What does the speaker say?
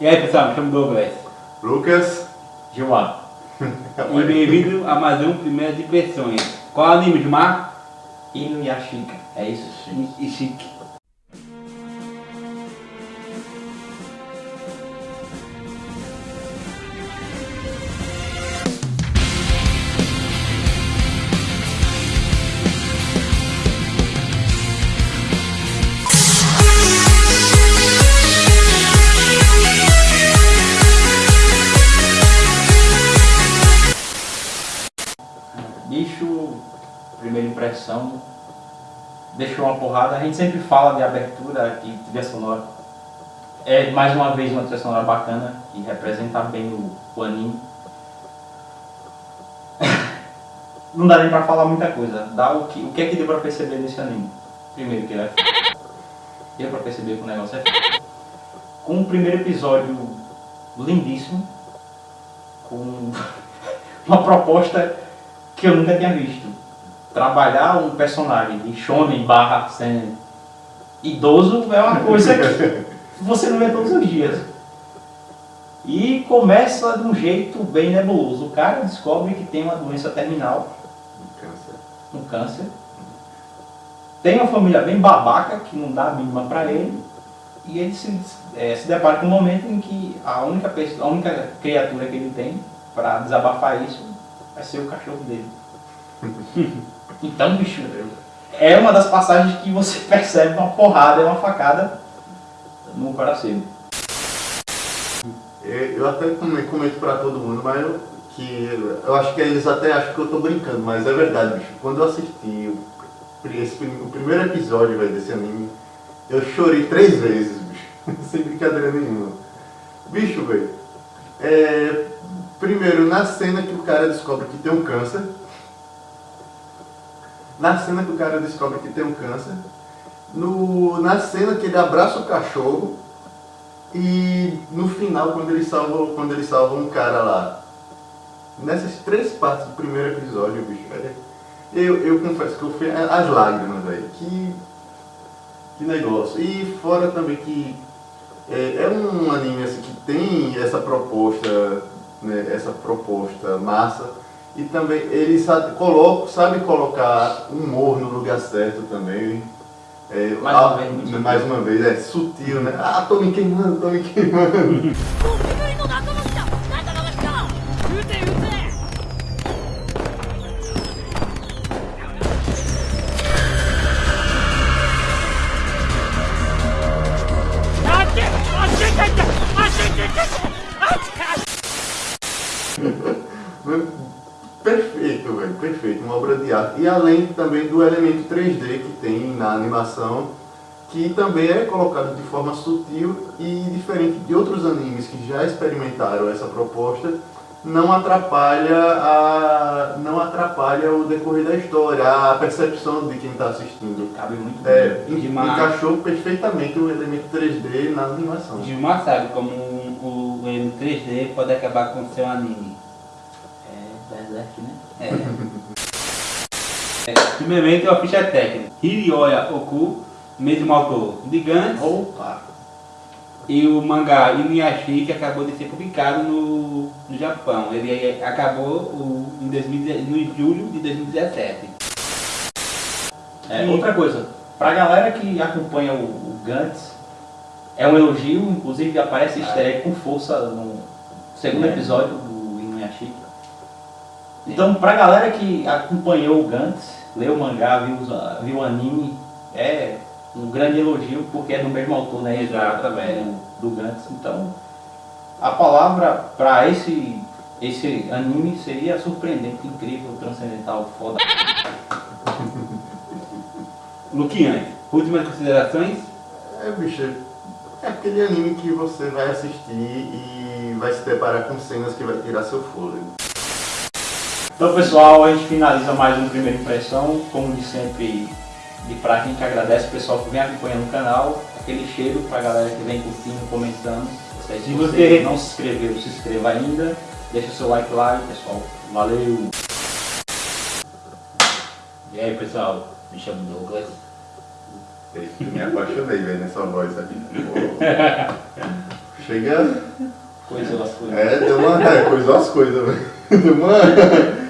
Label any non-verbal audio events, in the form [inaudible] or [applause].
E aí pessoal, me chamo Douglas. Lucas. Gilmar. [laughs] E bem-vindo a mais um Primeiras Impressões. Qual é o anime, Gilmar? Inuyashika. É isso? E primeira impressão, deixou uma porrada. A gente sempre fala de abertura aqui, trilha sonora. É mais uma vez uma trilha sonora bacana, que representa bem o, o anime. [laughs] Não dá nem pra falar muita coisa. Dá o que, o que é que deu pra perceber nesse anime? Primeiro que ele é f... [laughs] Deu pra perceber que o negócio é f... Com o primeiro episódio lindíssimo, com [laughs] uma proposta que eu nunca tinha visto. Trabalhar um personagem de shonen barra sendo idoso é uma coisa que você não vê todos os dias. E começa de um jeito bem nebuloso. O cara descobre que tem uma doença terminal, Câncer. um câncer. Tem uma família bem babaca, que não dá a mínima pra ele. E ele se, eh, se depara com um momento em que a única, pessoa, a única criatura que ele tem para desabafar isso vai ser o cachorro dele. [laughs] então, bicho, é uma das passagens que você [laughs] percebe uma porrada, é uma facada no coração. É, Eu até come- comento pra todo mundo, mas eu, que eu acho que eles até acham que eu tô brincando, mas é verdade, bicho. Quando eu assisti o, esse o primeiro episódio velho, desse anime, eu chorei três vezes, bicho. [laughs] Sem brincadeira nenhuma. Bicho, velho. É, primeiro, na cena que o cara descobre que tem um câncer. Na cena que o cara descobre que tem um câncer. No, na cena que ele abraça o cachorro. E no final, quando ele salva, quando ele salva um cara lá, nessas três partes do primeiro episódio, bicho, velho, eu, eu confesso que eu fui as lágrimas, velho. Que, que negócio. E fora também que é, é um anime assim, que tem essa proposta, né, essa proposta massa. E também ele sabe, coloca, sabe colocar humor no lugar certo também. É, Mais uma ah, vez, mais uma vez, é sutil, né? Ah, tô me queimando, tô me queimando. Perfeito, velho, perfeito, uma obra de arte. E além também do elemento 3D que tem na animação, que também é colocado de forma sutil e diferente de outros animes que já experimentaram essa proposta, não atrapalha, a, não atrapalha o decorrer da história, a percepção de quem está assistindo. Cabe muito É, bem. Demais. encaixou perfeitamente o elemento 3D na animação. Gilmar sabe como um- o o 3D pode acabar com o seu anime. É, Berserk, né? É. É, Primeiramente, a ficha técnica. Hirioya Oku, mesmo autor de Gantz, Opa! e o mangá Inuyashiki que acabou de ser publicado no, no Japão. Ele eh, acabou o, em 2010 no julho de 2017. É, E- outra coisa, pra galera que acompanha o, o Gantz, é um elogio, inclusive aparece easter egg com força no segundo É. episódio do Inuyashiki. Então, pra galera que acompanhou o Gantz, leu o mangá, viu, viu o anime, é um grande elogio, porque é do mesmo autor, né? Exatamente. Do, do Gantz. Então, a palavra pra esse, esse anime seria surpreendente, incrível, transcendental, foda. [laughs] Luquiane, últimas considerações? É, bicho, é aquele anime que você vai assistir e vai se deparar com cenas que vai tirar seu fôlego. Então pessoal, a gente finaliza mais um Primeira Impressão, como de sempre, de praxe, a gente agradece o pessoal que vem acompanhando o canal, aquele cheiro pra galera que vem curtindo, comentando. Se Se você você- não se inscreveu, se inscreva ainda, deixa o seu like lá e pessoal, valeu! E aí pessoal, me chamo Douglas. Eu me apaixonei, velho, nessa voz aqui. Pô. [laughs] Chega. Coisou as coisas. É, deu uma. É, coisou as coisas, velho. [laughs] Deu uma.